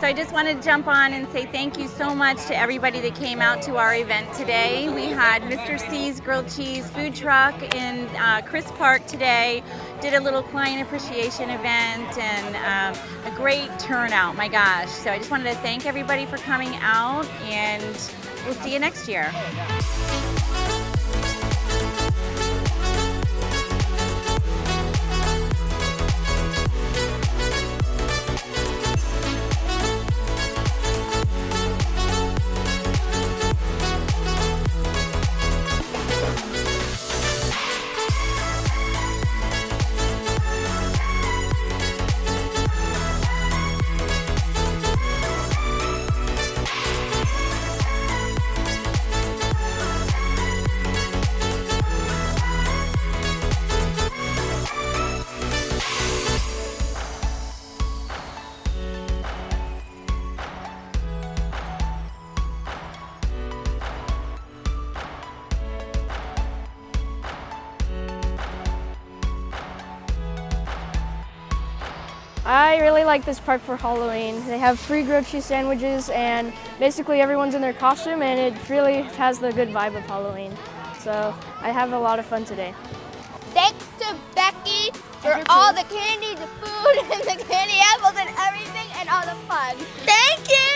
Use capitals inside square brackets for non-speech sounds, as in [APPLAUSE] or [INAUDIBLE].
So I just wanted to jump on and say thank you so much to everybody that came out to our event today. We had Mr. C's Grilled Cheese food truck in uh, Chris Park today, did a little client appreciation event and um, a great turnout, my gosh. So I just wanted to thank everybody for coming out and we'll see you next year. I really like this park for Halloween. They have free grilled cheese sandwiches and basically everyone's in their costume and it really has the good vibe of Halloween. So I have a lot of fun today. Thanks to Becky for all the candy, the food, [LAUGHS] and the candy apples and everything and all the fun. Thank you!